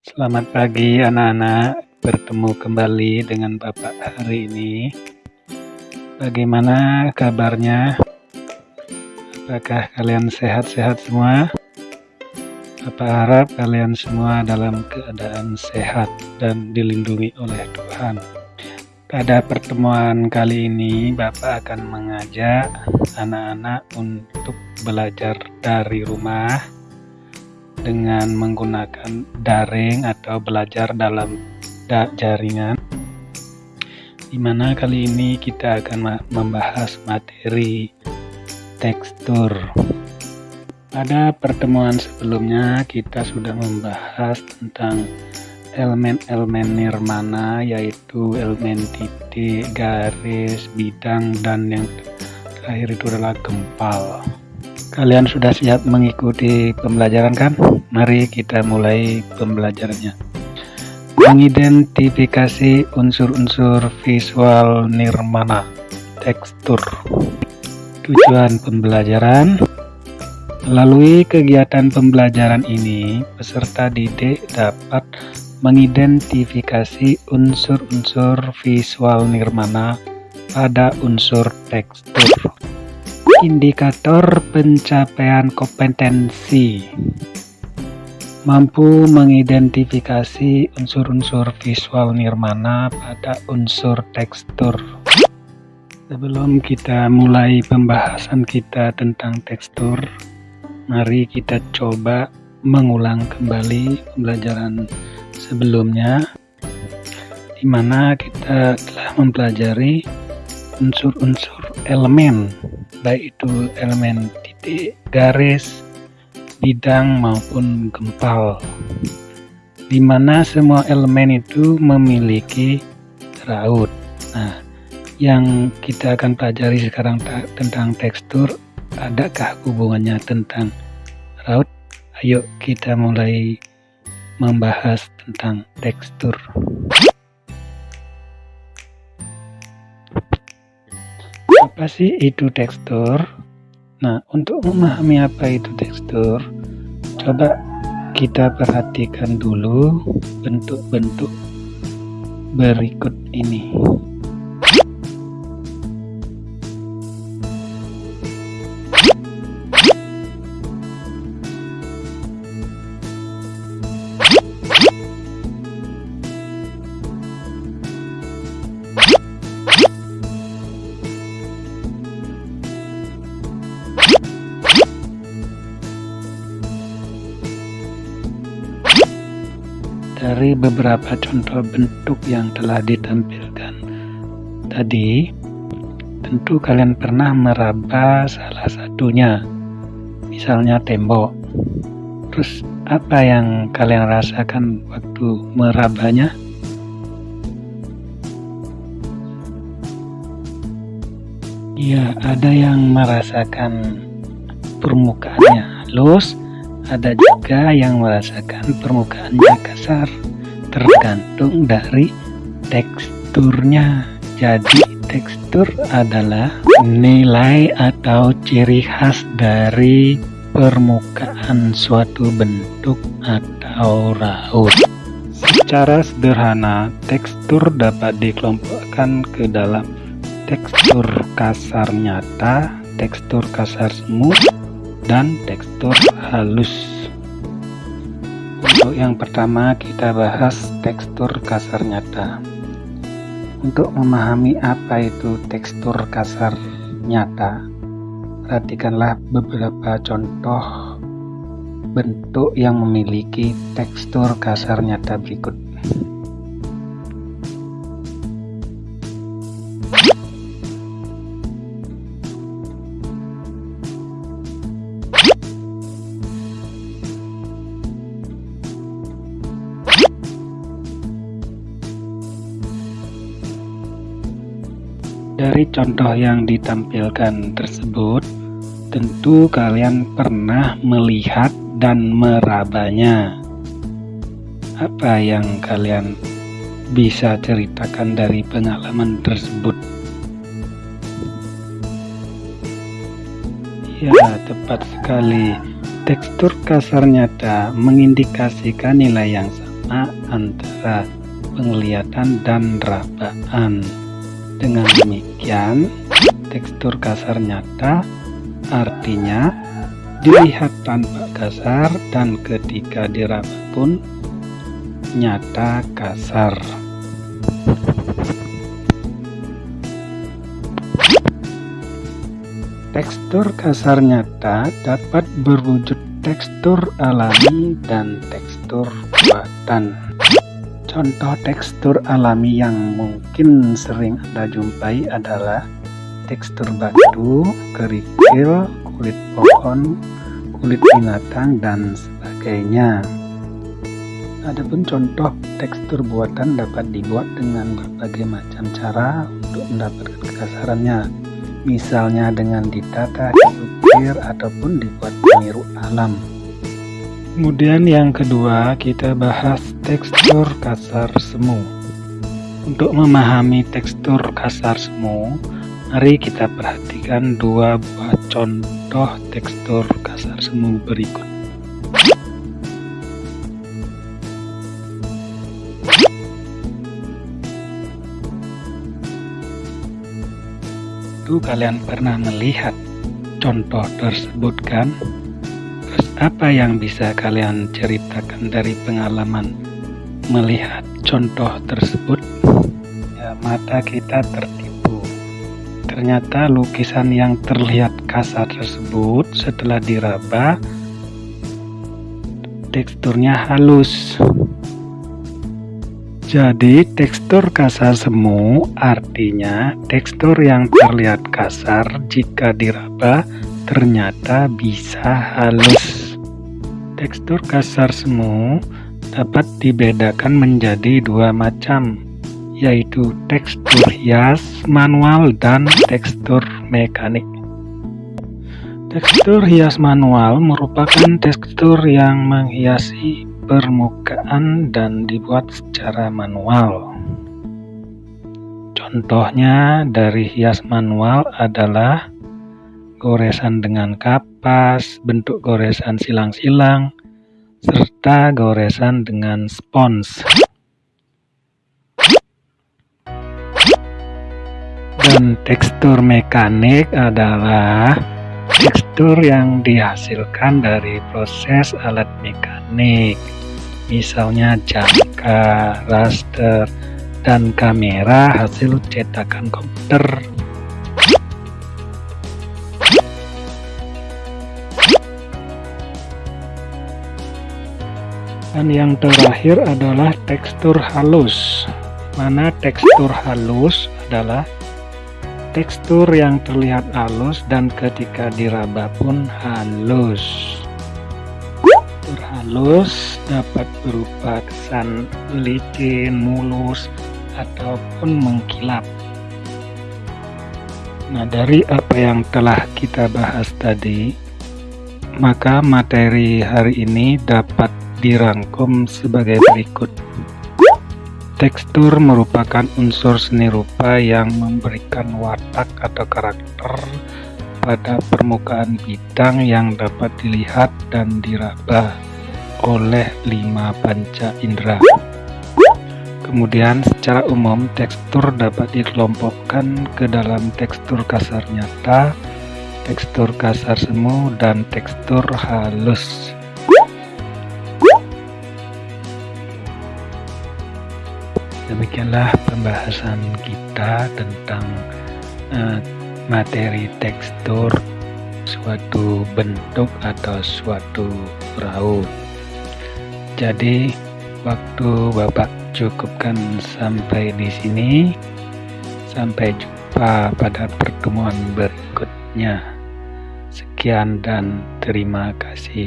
Selamat pagi anak-anak, bertemu kembali dengan Bapak hari ini. Bagaimana kabarnya? Apakah kalian sehat-sehat semua? Bapak harap kalian semua dalam keadaan sehat dan dilindungi oleh Tuhan. Pada pertemuan kali ini, Bapak akan mengajak anak-anak untuk belajar dari rumah dengan menggunakan daring atau belajar dalam da jaringan di mana kali ini kita akan membahas materi tekstur pada pertemuan sebelumnya kita sudah membahas tentang elemen-elemen nirmana yaitu elemen titik, garis, bidang, dan yang terakhir itu adalah gempal. Kalian sudah siap mengikuti pembelajaran kan? Mari kita mulai pembelajarannya. Mengidentifikasi unsur-unsur visual nirmana tekstur. Tujuan pembelajaran Melalui kegiatan pembelajaran ini, peserta didik dapat mengidentifikasi unsur-unsur visual nirmana pada unsur tekstur indikator pencapaian kompetensi mampu mengidentifikasi unsur-unsur visual nirmana pada unsur tekstur. Sebelum kita mulai pembahasan kita tentang tekstur, mari kita coba mengulang kembali pembelajaran sebelumnya di mana kita telah mempelajari unsur-unsur elemen baik itu elemen titik, garis, bidang maupun gempal di mana semua elemen itu memiliki raut. Nah, yang kita akan pelajari sekarang tentang tekstur, adakah hubungannya tentang raut? Ayo kita mulai membahas tentang tekstur. Apa sih itu tekstur? Nah, untuk memahami apa itu tekstur, coba kita perhatikan dulu bentuk-bentuk berikut ini. Dari beberapa contoh bentuk yang telah ditampilkan tadi, tentu kalian pernah meraba salah satunya, misalnya tembok. Terus apa yang kalian rasakan waktu merabanya? Ya, ada yang merasakan permukaannya halus, ada juga yang merasakan permukaannya kasar, tergantung dari teksturnya. Jadi tekstur adalah nilai atau ciri khas dari permukaan suatu bentuk atau raut. Secara sederhana, tekstur dapat dikelompokkan ke dalam tekstur kasar nyata, tekstur kasar smooth, dan tekstur halus. Untuk yang pertama kita bahas tekstur kasar nyata. Untuk memahami apa itu tekstur kasar nyata, perhatikanlah beberapa contoh bentuk yang memiliki tekstur kasar nyata berikut. Dari contoh yang ditampilkan tersebut, tentu kalian pernah melihat dan merabanya. Apa yang kalian bisa ceritakan dari pengalaman tersebut? Ya, tepat sekali. Tekstur kasar nyata mengindikasikan nilai yang sama antara penglihatan dan rabaan. Dengan demikian, tekstur kasar nyata artinya dilihat tanpa kasar dan ketika diraba pun nyata kasar. Tekstur kasar nyata dapat berwujud tekstur alami dan tekstur buatan. Contoh tekstur alami yang mungkin sering Anda jumpai adalah tekstur batu, kerikil, kulit pohon, kulit binatang, dan sebagainya. Adapun contoh tekstur buatan dapat dibuat dengan berbagai macam cara untuk mendapatkan kekasarannya misalnya dengan ditata, diukir, ataupun dibuat peniru alam. Kemudian yang kedua kita bahas tekstur kasar semu. Untuk memahami tekstur kasar semu, mari kita perhatikan dua buah contoh tekstur kasar semu berikut. tentu kalian pernah melihat contoh tersebut kan? Apa yang bisa kalian ceritakan dari pengalaman melihat contoh tersebut? Ya, mata kita tertipu. Ternyata lukisan yang terlihat kasar tersebut setelah diraba teksturnya halus. Jadi tekstur kasar semu artinya tekstur yang terlihat kasar jika diraba ternyata bisa halus. Tekstur kasar semu dapat dibedakan menjadi dua macam, yaitu tekstur hias manual dan tekstur mekanik. Tekstur hias manual merupakan tekstur yang menghiasi permukaan dan dibuat secara manual. Contohnya dari hias manual adalah goresan dengan kapas, bentuk goresan silang-silang, serta goresan dengan spons. Dan tekstur mekanik adalah tekstur yang dihasilkan dari proses alat mekanik misalnya jangka, raster, dan kamera hasil cetakan komputer dan yang terakhir adalah tekstur halus mana tekstur halus adalah tekstur yang terlihat halus dan ketika diraba pun halus. Tekstur halus dapat berupa kesan licin, mulus, ataupun mengkilap. Nah, dari apa yang telah kita bahas tadi, maka materi hari ini dapat dirangkum sebagai berikut. Tekstur merupakan unsur seni rupa yang memberikan watak atau karakter pada permukaan bidang yang dapat dilihat dan diraba oleh lima panca indera. Kemudian secara umum tekstur dapat dikelompokkan ke dalam tekstur kasar nyata, tekstur kasar semu, dan tekstur halus. Demikianlah pembahasan kita tentang uh, materi tekstur suatu bentuk atau suatu perahu. Jadi waktu Bapak cukupkan sampai di sini. Sampai jumpa pada pertemuan berikutnya. Sekian dan terima kasih.